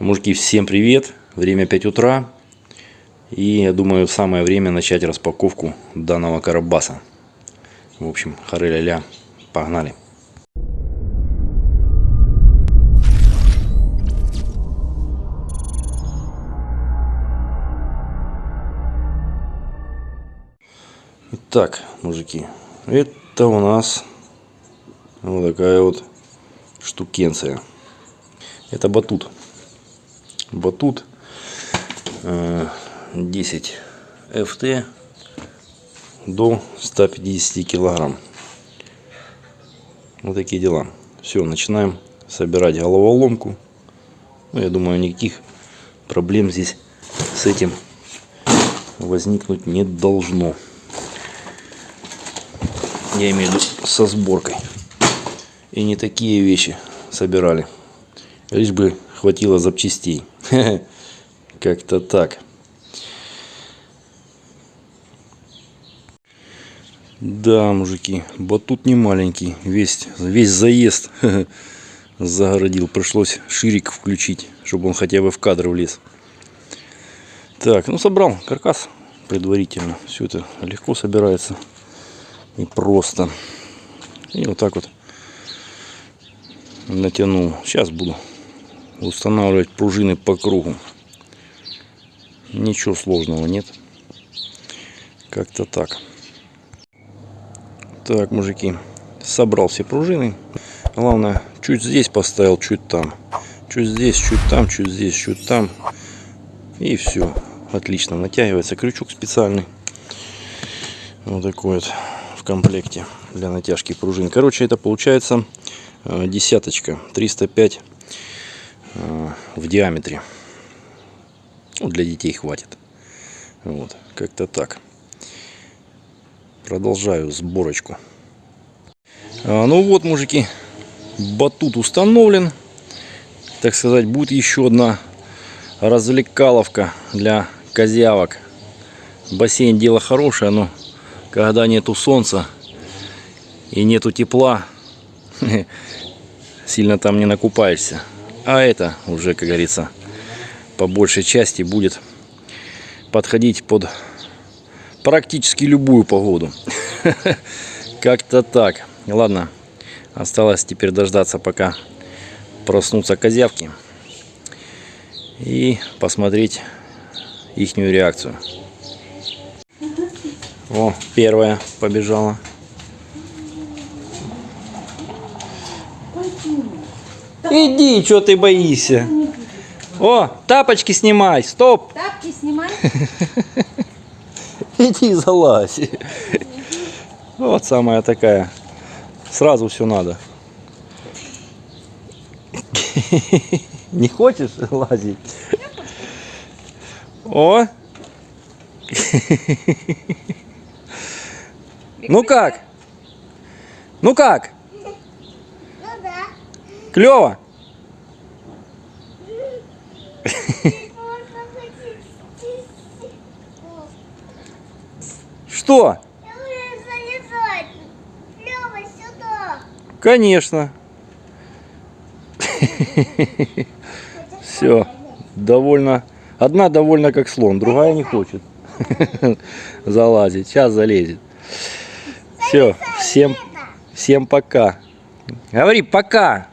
Мужики, всем привет! Время 5 утра. И я думаю, самое время начать распаковку данного карабаса. В общем, хары-ля-ля, погнали! Итак, мужики, это у нас вот такая вот штукенция. Это батут. Батут э, 10 FT до 150 килограмм. Вот такие дела. Все, начинаем собирать головоломку. Ну, я думаю, никаких проблем здесь с этим возникнуть не должно. Я имею в виду со сборкой. И не такие вещи собирали. Лишь бы хватило запчастей. Как-то так. Да, мужики, батут не маленький. Весь, весь заезд загородил. Пришлось ширик включить, чтобы он хотя бы в кадр влез. Так, ну собрал каркас предварительно. Все это легко собирается и просто. И вот так вот натянул. Сейчас буду устанавливать пружины по кругу. Ничего сложного нет. Как-то так. Так, мужики, собрал все пружины. Главное, чуть здесь поставил, чуть там. Чуть здесь, чуть там, чуть здесь, чуть там. И все. Отлично натягивается крючок специальный. Вот такой вот в комплекте для натяжки пружин. Короче, это получается э, десяточка. 305 э, в диаметре. Ну, для детей хватит. Вот, как-то так. Продолжаю сборочку. А, ну вот, мужики, батут установлен. Так сказать, будет еще одна развлекаловка для козявок. Бассейн дело хорошее, но когда нету солнца и нету тепла, сильно там не накупаешься. А это уже, как говорится, по большей части будет подходить под практически любую погоду. Как-то так. Ладно, осталось теперь дождаться, пока проснутся козявки. И посмотреть их реакцию. О, первая побежала. Иди, что ты боишься? О, тапочки снимай, стоп. Тапки снимай. Иди залазь. Вот самая такая. Сразу все надо. Не хочешь лазить? О! Ну как? Ну как? Клево? Что? Конечно. Все. Довольно. Одна довольна как слон, другая не хочет залазить. Сейчас залезет. Все. Всем, всем пока. Говори пока.